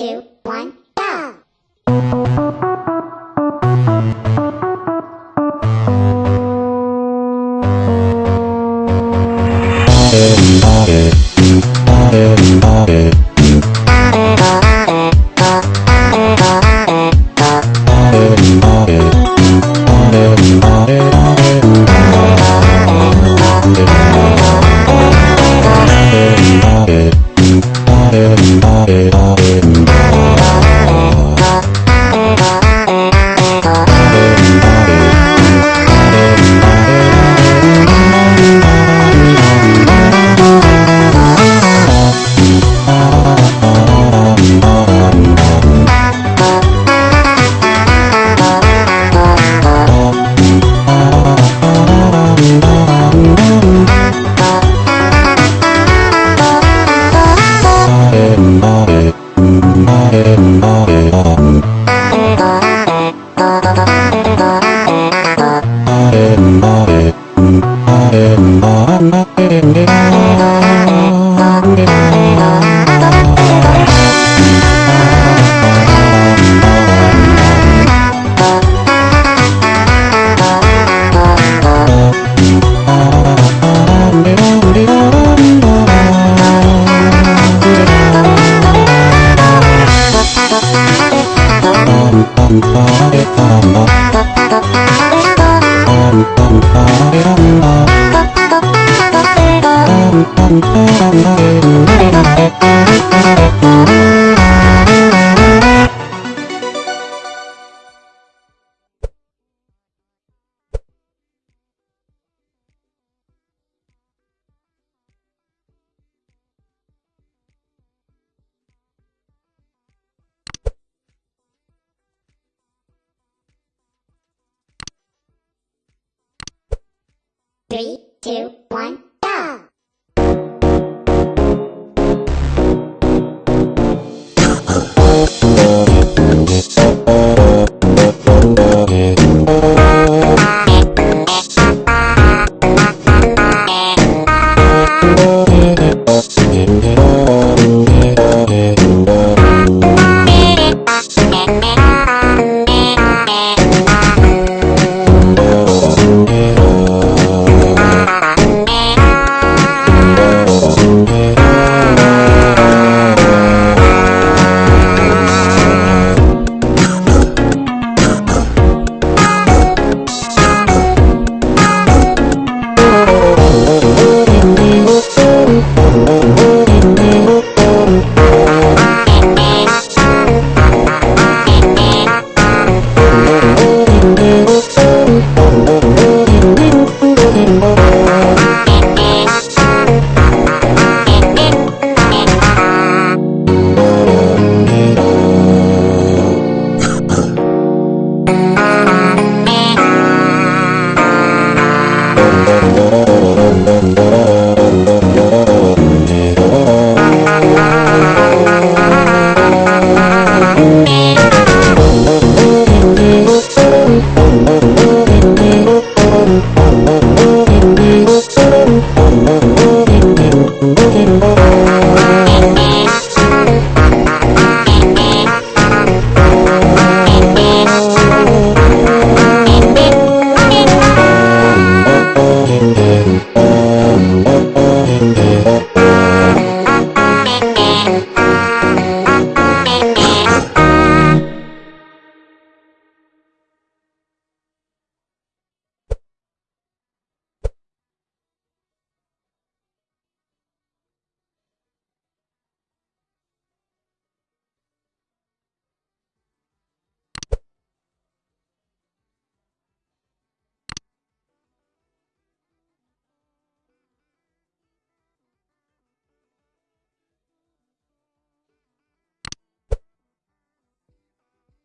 two, Three, two, one.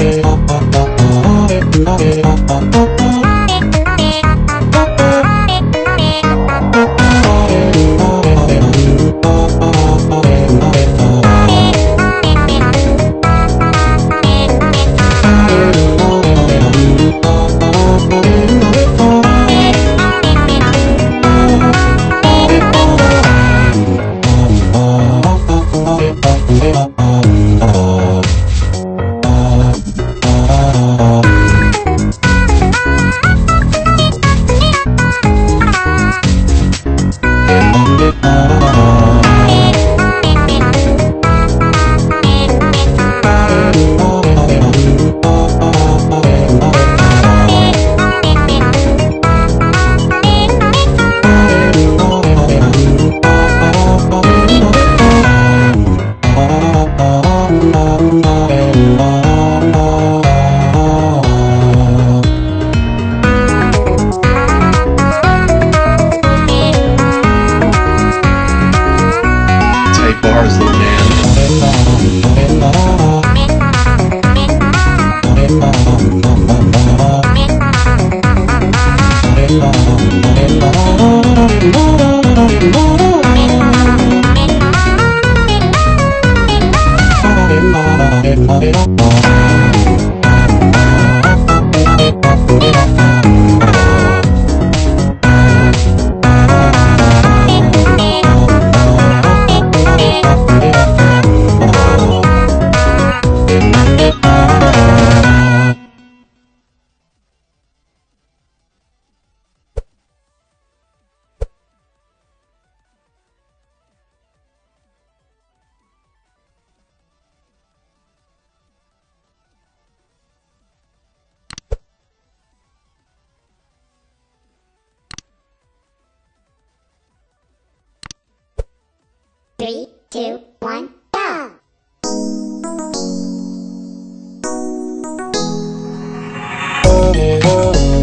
oh, oh, oh, Bye. Three, two, one, go! Oh, oh. oh.